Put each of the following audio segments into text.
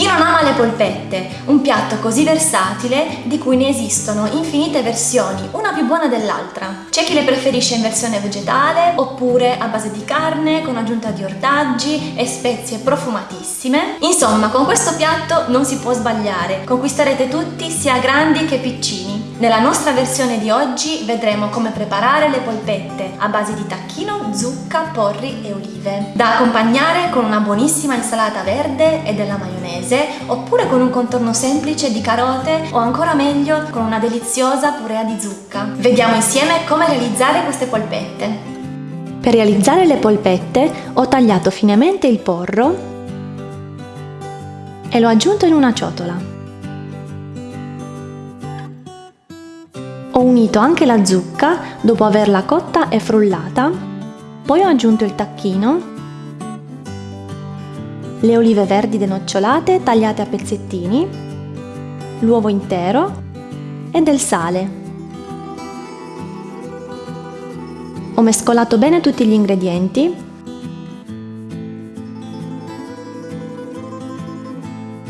Chi non ama le polpette? Un piatto così versatile di cui ne esistono infinite versioni, una più buona dell'altra. C'è chi le preferisce in versione vegetale oppure a base di carne con aggiunta di ortaggi e spezie profumatissime. Insomma, con questo piatto non si può sbagliare, conquisterete tutti sia grandi che piccini. Nella nostra versione di oggi vedremo come preparare le polpette a base di tacchino, zucca, porri e olive, da accompagnare con una buonissima insalata verde e della maionese, oppure con un contorno semplice di carote o ancora meglio con una deliziosa purea di zucca. Vediamo insieme come realizzare queste polpette. Per realizzare le polpette ho tagliato finemente il porro e l'ho aggiunto in una ciotola. Ho unito anche la zucca dopo averla cotta e frullata, poi ho aggiunto il tacchino, le olive verdi denocciolate tagliate a pezzettini, l'uovo intero. E del sale. Ho mescolato bene tutti gli ingredienti.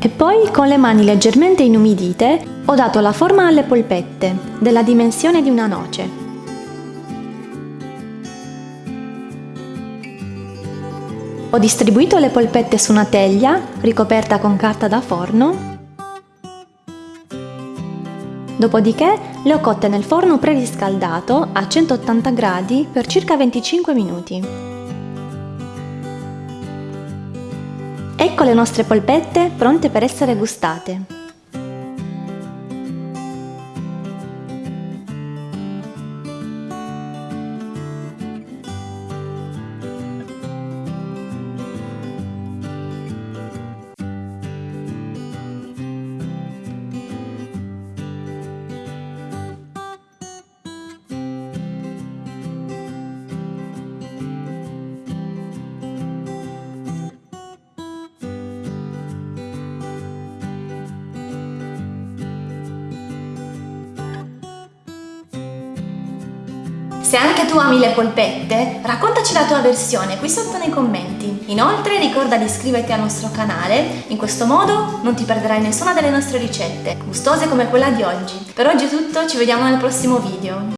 E poi con le mani leggermente inumidite ho dato la forma alle polpette, della dimensione di una noce. Ho distribuito le polpette su una teglia ricoperta con carta da forno. Dopodiché le ho cotte nel forno preriscaldato a 180 gradi per circa 25 minuti. Ecco le nostre polpette pronte per essere gustate. Se anche tu ami le polpette, raccontaci la tua versione qui sotto nei commenti. Inoltre ricorda di iscriverti al nostro canale, in questo modo non ti perderai nessuna delle nostre ricette, gustose come quella di oggi. Per oggi è tutto, ci vediamo nel prossimo video.